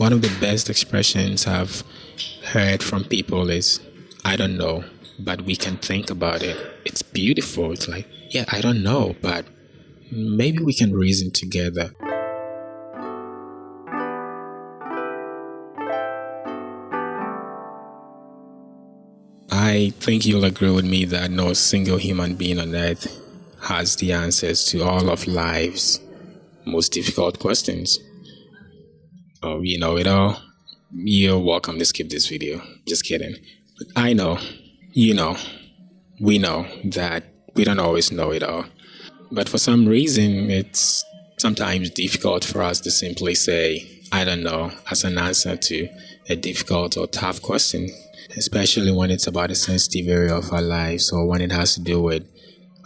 One of the best expressions I've heard from people is, I don't know, but we can think about it. It's beautiful. It's like, yeah, I don't know, but maybe we can reason together. I think you'll agree with me that no single human being on earth has the answers to all of life's most difficult questions. Oh, you know it all. You're welcome to skip this video. Just kidding. But I know, you know, we know that we don't always know it all. But for some reason, it's sometimes difficult for us to simply say, I don't know, as an answer to a difficult or tough question, especially when it's about a sensitive area of our lives or when it has to do with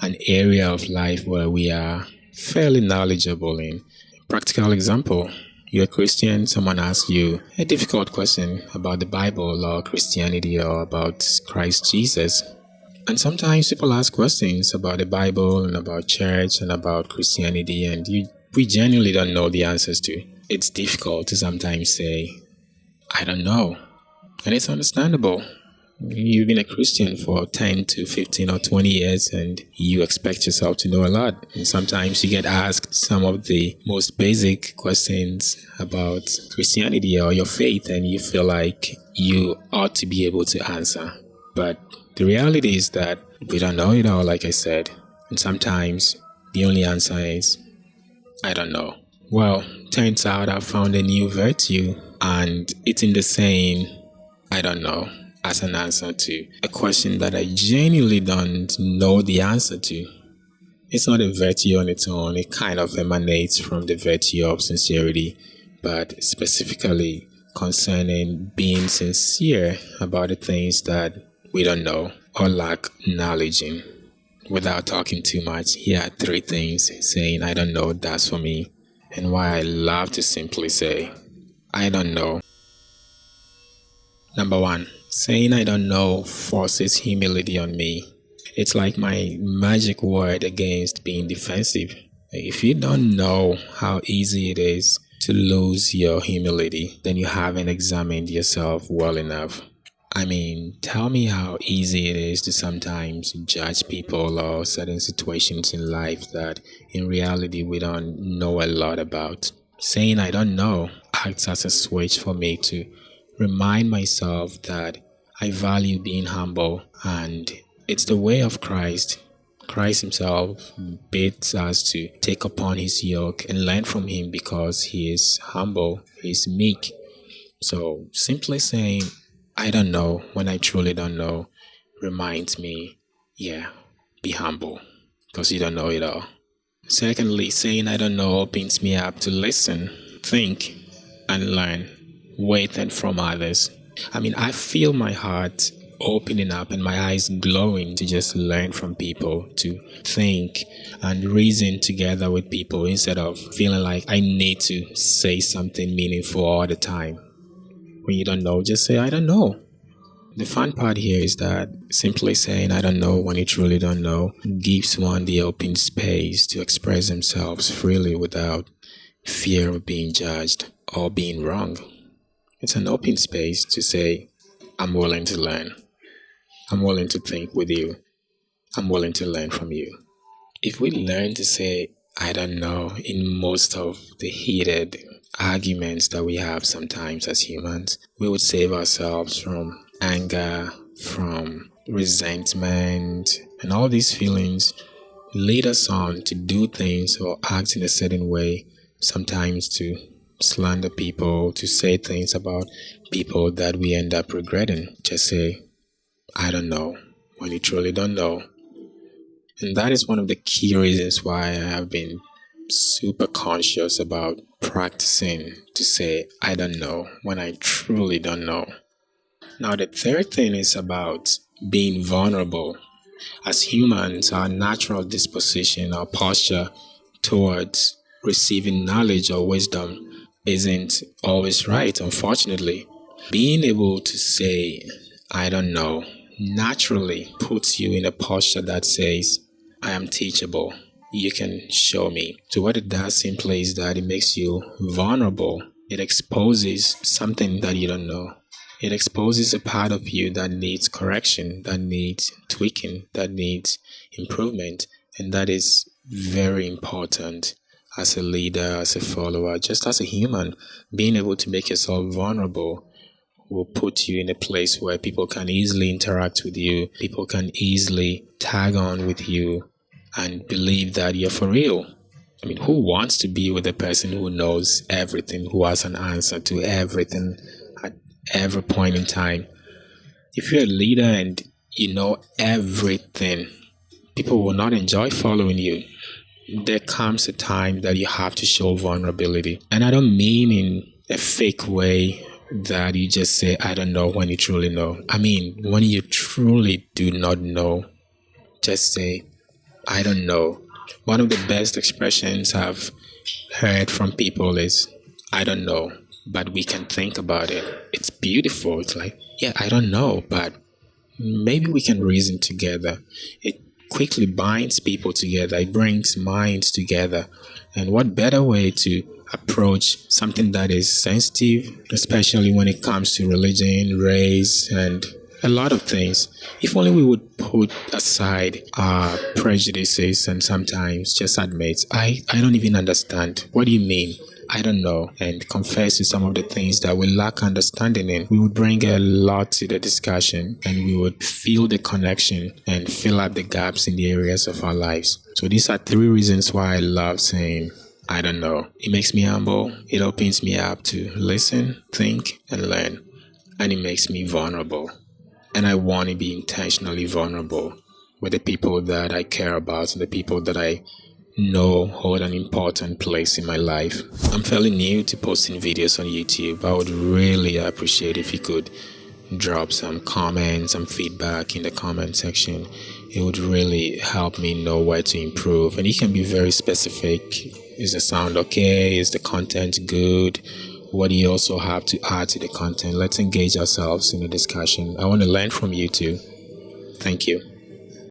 an area of life where we are fairly knowledgeable in. Practical example, you're a Christian, someone asks you a difficult question about the Bible or Christianity or about Christ Jesus. And sometimes people ask questions about the Bible and about church and about Christianity, and you, we genuinely don't know the answers to. It's difficult to sometimes say, I don't know. And it's understandable. You've been a Christian for 10 to 15 or 20 years and you expect yourself to know a lot. And sometimes you get asked some of the most basic questions about Christianity or your faith, and you feel like you ought to be able to answer. But the reality is that we don't know it all, like I said, and sometimes the only answer is, I don't know. Well, turns out I found a new virtue, and it's in the saying, I don't know, as an answer to a question that I genuinely don't know the answer to. It's not a virtue on its own, it kind of emanates from the virtue of sincerity, but specifically concerning being sincere about the things that we don't know or lack knowledge in. Without talking too much, here are three things saying I don't know that's for me and why I love to simply say I don't know. Number one, saying I don't know forces humility on me. It's like my magic word against being defensive. If you don't know how easy it is to lose your humility, then you haven't examined yourself well enough. I mean, tell me how easy it is to sometimes judge people or certain situations in life that in reality we don't know a lot about. Saying I don't know acts as a switch for me to remind myself that I value being humble and it's the way of Christ. Christ himself bids us to take upon his yoke and learn from him because he is humble, he is meek. So simply saying I don't know when I truly don't know reminds me, yeah, be humble because you don't know it all. Secondly, saying I don't know opens me up to listen, think, and learn with and from others. I mean, I feel my heart opening up and my eyes glowing to just learn from people, to think and reason together with people instead of feeling like I need to say something meaningful all the time. When you don't know, just say, I don't know. The fun part here is that simply saying I don't know when you truly don't know gives one the open space to express themselves freely without fear of being judged or being wrong. It's an open space to say, I'm willing to learn. I'm willing to think with you. I'm willing to learn from you. If we learn to say, I don't know, in most of the heated arguments that we have sometimes as humans, we would save ourselves from anger, from resentment, and all these feelings lead us on to do things or act in a certain way, sometimes to slander people, to say things about people that we end up regretting. Just say, I don't know, when you truly don't know. And that is one of the key reasons why I have been super conscious about practicing to say, I don't know, when I truly don't know. Now, the third thing is about being vulnerable. As humans, our natural disposition, our posture towards receiving knowledge or wisdom isn't always right, unfortunately. Being able to say, I don't know, naturally puts you in a posture that says, I am teachable you can show me. So what it does simply is that it makes you vulnerable it exposes something that you don't know. It exposes a part of you that needs correction, that needs tweaking, that needs improvement. And that is very important as a leader, as a follower, just as a human. Being able to make yourself vulnerable will put you in a place where people can easily interact with you, people can easily tag on with you and believe that you're for real. I mean, who wants to be with a person who knows everything, who has an answer to everything at every point in time? If you're a leader and you know everything, people will not enjoy following you. There comes a time that you have to show vulnerability. And I don't mean in a fake way that you just say, I don't know when you truly know. I mean, when you truly do not know, just say, I don't know. One of the best expressions I've heard from people is, I don't know, but we can think about it. It's beautiful. It's like, yeah, I don't know, but maybe we can reason together. It quickly binds people together, it brings minds together. And what better way to approach something that is sensitive, especially when it comes to religion, race, and a lot of things. If only we would put aside our prejudices and sometimes just admit, I, I don't even understand. What do you mean? I don't know, and confess to some of the things that we lack understanding in, we would bring a lot to the discussion and we would feel the connection and fill up the gaps in the areas of our lives. So, these are three reasons why I love saying, I don't know. It makes me humble, it opens me up to listen, think, and learn, and it makes me vulnerable and I want to be intentionally vulnerable with the people that I care about and the people that I know hold an important place in my life. I'm fairly new to posting videos on YouTube. I would really appreciate if you could drop some comments, some feedback in the comment section. It would really help me know where to improve. And you can be very specific. Is the sound okay? Is the content good? what do you also have to add to the content? Let's engage ourselves in a discussion. I want to learn from you too. Thank you.